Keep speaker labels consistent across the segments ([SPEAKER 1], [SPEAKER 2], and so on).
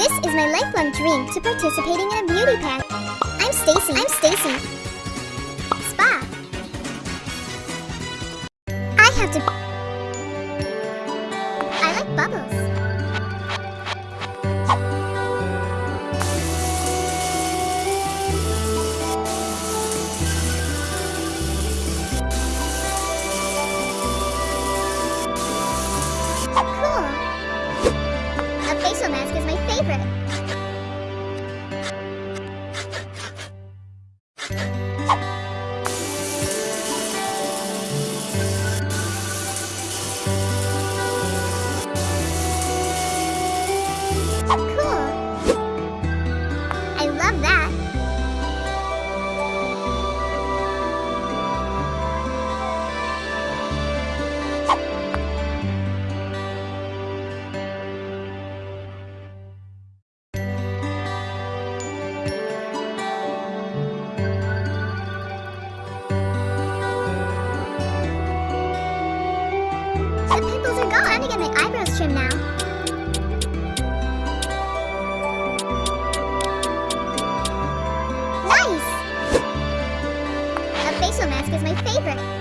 [SPEAKER 1] This is my lifelong dream to participating in a beauty pageant. I'm Stacy. I'm Stacy. Spa. I have to. I like bubbles. Now. Nice! A facial mask is my favorite.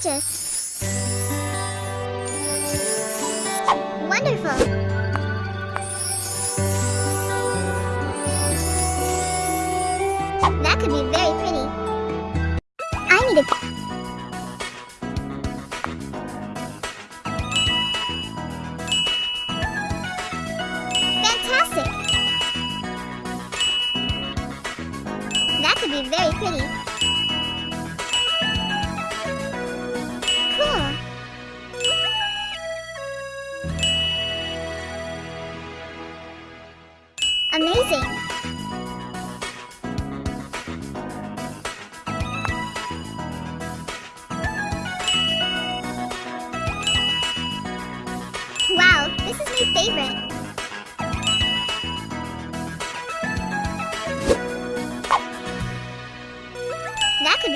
[SPEAKER 1] Gorgeous! Wonderful! That could be very pretty. I need a...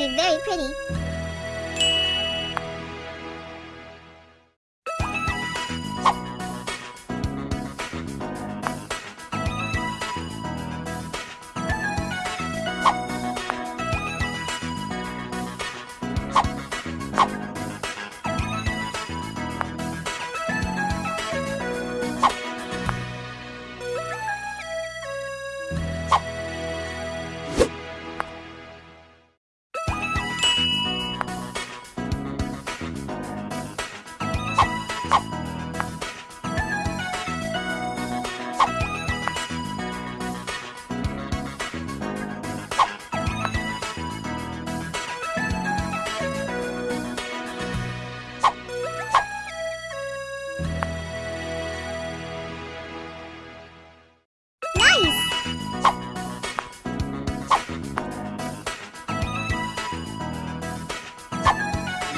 [SPEAKER 1] be very pretty.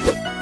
[SPEAKER 1] Bye.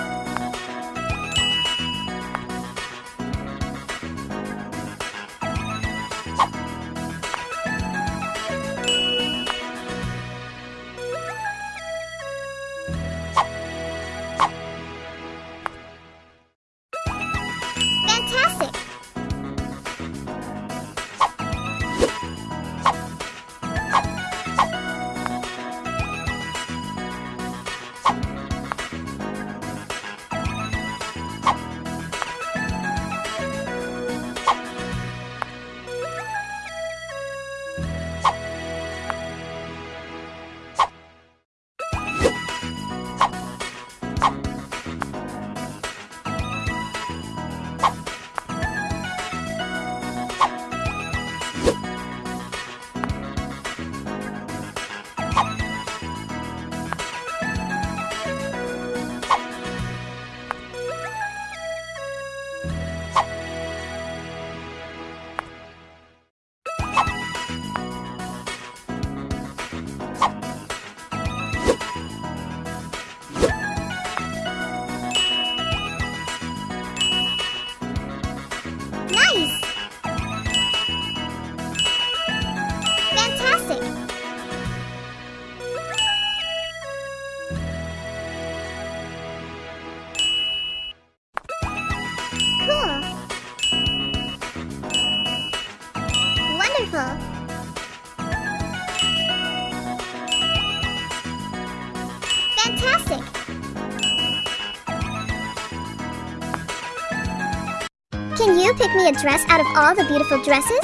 [SPEAKER 1] Can you pick me a dress out of all the beautiful dresses?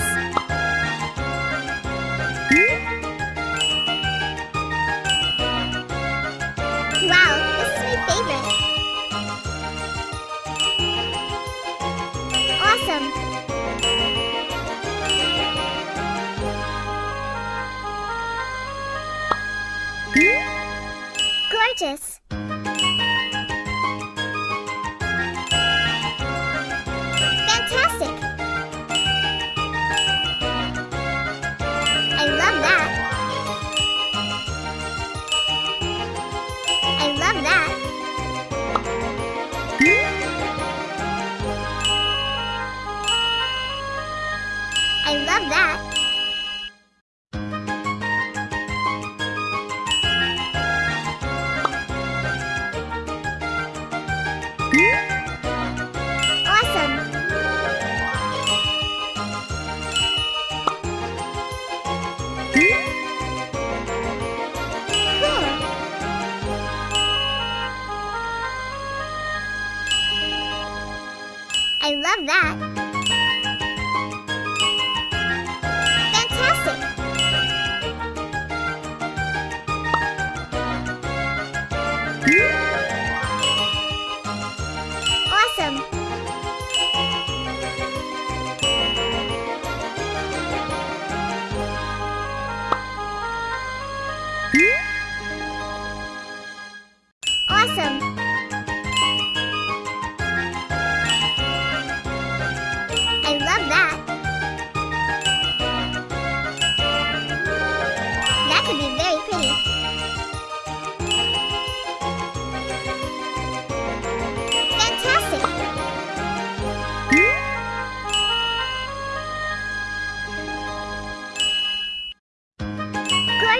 [SPEAKER 1] Hmm? Wow, this is my favorite. Awesome. I love that.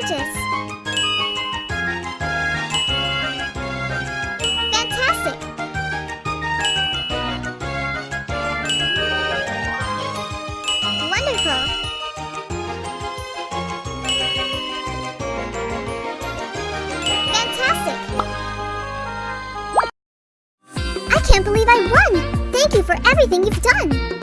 [SPEAKER 1] Gorgeous. Fantastic. Wonderful. Fantastic. I can't believe I won! Thank you for everything you've done!